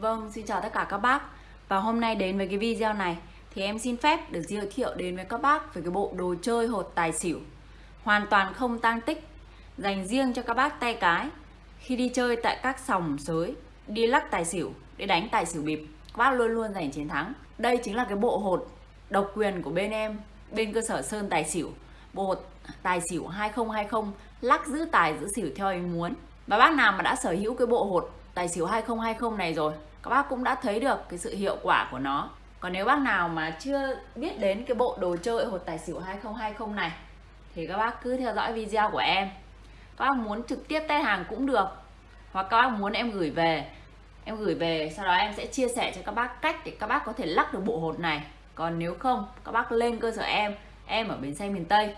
Vâng, xin chào tất cả các bác. Và hôm nay đến với cái video này Thì em xin phép được giới thiệu đến với các bác Về cái bộ đồ chơi hột tài xỉu. Hoàn toàn không tang tích Dành riêng cho các bác tay cái. Khi đi chơi tại các sòng sới Đi lắc tài xỉu Để đánh tài xỉu bịp Các bác luôn luôn giành chiến thắng. Đây chính là cái bộ hột độc quyền của bên em Bên cơ sở Sơn Tài Xỉu. Bộ hột tài xỉu 2020 Lắc giữ tài giữ xỉu theo ý muốn. Và bác nào mà đã sở hữu cái bộ hột tài xỉu 2020 này rồi. Các bác cũng đã thấy được cái sự hiệu quả của nó. Còn nếu bác nào mà chưa biết đến cái bộ đồ chơi hột tài xỉu 2020 này, thì các bác cứ theo dõi video của em. Các bác muốn trực tiếp test hàng cũng được. Hoặc các bác muốn em gửi về, em gửi về, sau đó em sẽ chia sẻ cho các bác cách để các bác có thể lắc được bộ hột này. Còn nếu không, các bác lên cơ sở em em ở bến xe miền Tây.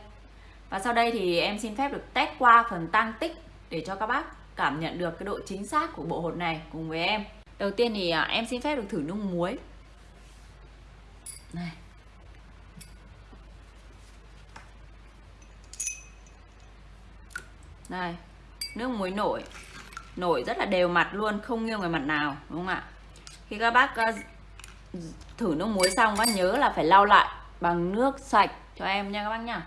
Và sau đây thì em xin phép được test qua phần tăng tích để cho các bác cảm nhận được cái độ chính xác của bộ hột này cùng với em. Đầu tiên thì à, em xin phép được thử nước muối. Này. Đây nước muối nổi. Nổi rất là đều mặt luôn, không nghiêng về mặt nào, đúng không ạ? Khi các bác à, thử nước muối xong, các nhớ là phải lau lại bằng nước sạch cho em nha các bác nhá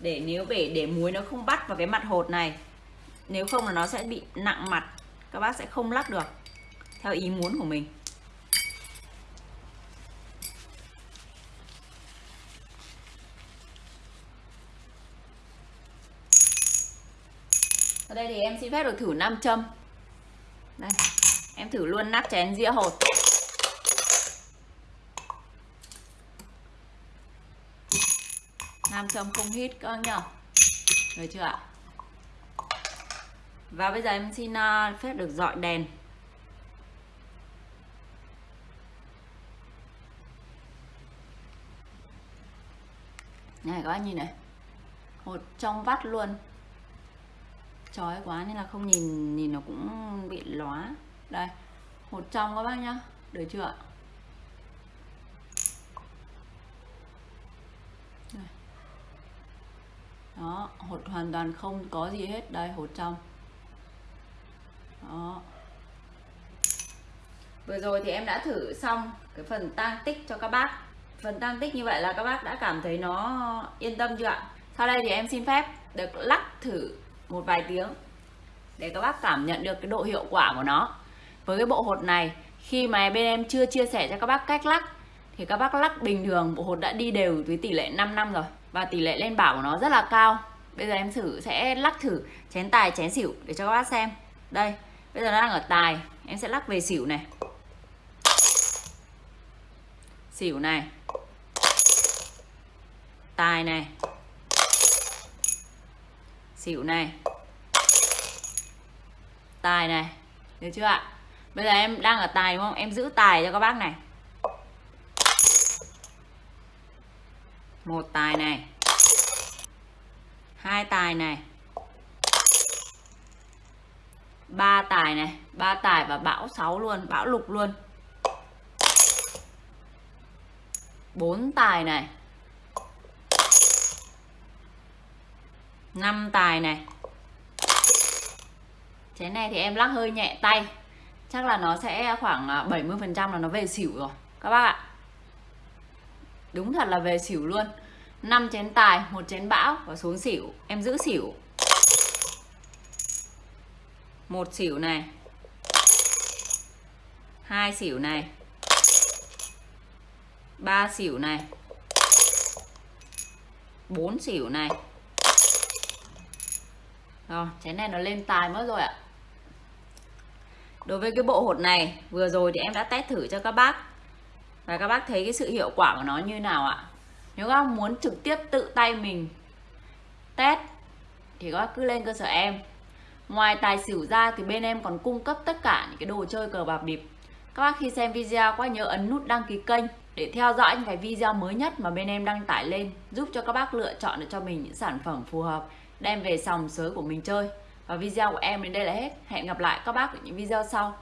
để nếu để để muối nó không bắt vào cái mặt hột này nếu không là nó sẽ bị nặng mặt, các bác sẽ không lắc được, theo ý muốn của mình. Ở đây thì em xin phép được thử nam châm. Đây, em thử luôn nắp chén dĩa hột. Nam châm không hít, các nhở? Được chưa ạ? Và bây giờ em xin uh, phép được dọi đèn. Này các anh nhìn này. Hột trong vắt luôn. Chói quá nên là không nhìn nhìn nó cũng bị lóa. Đây hột trong các bác nhá. Được chưa ạ? Đó hột hoàn toàn không có gì hết. Đây hột trong đó. Vừa rồi thì em đã thử xong cái phần tăng tích cho các bác. Phần tăng tích như vậy là các bác đã cảm thấy nó yên tâm chưa ạ? Sau đây thì em xin phép được lắc thử một vài tiếng để các bác cảm nhận được cái độ hiệu quả của nó. Với cái bộ hột này, khi mà bên em chưa chia sẻ cho các bác cách lắc, thì các bác lắc bình thường, bộ hột đã đi đều với tỷ lệ 5 năm rồi và tỷ lệ lên bảo của nó rất là cao. Bây giờ em thử, sẽ lắc thử chén tài, chén xỉu để cho các bác xem. Đây bây giờ nó đang ở tài. Em sẽ lắc về xỉu này. Xỉu này. Tài này. Xỉu này. Tài này. Được chưa ạ? Bây giờ em đang ở tài đúng không? Em giữ tài cho các bác này. Một tài này. Hai tài này ba tài này, ba tài và bão 6 luôn, bão lục luôn. Bốn tài này. Năm tài này. Chén này thì em lắc hơi nhẹ tay. Chắc là nó sẽ khoảng à, 70 phần trăm là nó về xỉu rồi, các bác ạ. Đúng thật là về xỉu luôn. 5 chén tài, một chén bão và xuống xỉu. Em giữ xỉu một xỉu này. Hai xỉu này. Ba xỉu này. Bốn xỉu này. Rồi chén này nó lên tài mất rồi ạ. Đối với cái bộ hột này, vừa rồi thì em đã test thử cho các bác. Và các bác thấy cái sự hiệu quả của nó như nào ạ? Nếu các bác muốn trực tiếp tự tay mình test, thì các bác cứ lên cơ sở em ngoài tài xỉu ra thì bên em còn cung cấp tất cả những cái đồ chơi cờ bạc bịp. Các bác khi xem video quá nhớ ấn nút đăng ký kênh để theo dõi những cái video mới nhất mà bên em đăng tải lên, giúp cho các bác lựa chọn được cho mình những sản phẩm phù hợp, đem về sòng sới của mình chơi. Và video của em đến đây là hết. Hẹn gặp lại các bác ở những video sau.